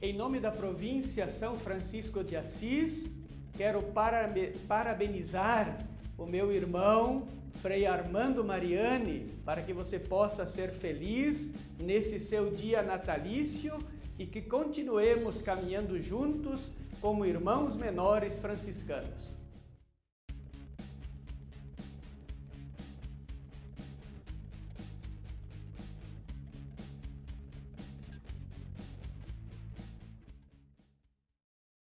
Em nome da província São Francisco de Assis, quero parabenizar o meu irmão Frei Armando Mariani para que você possa ser feliz nesse seu dia natalício e que continuemos caminhando juntos como irmãos menores franciscanos.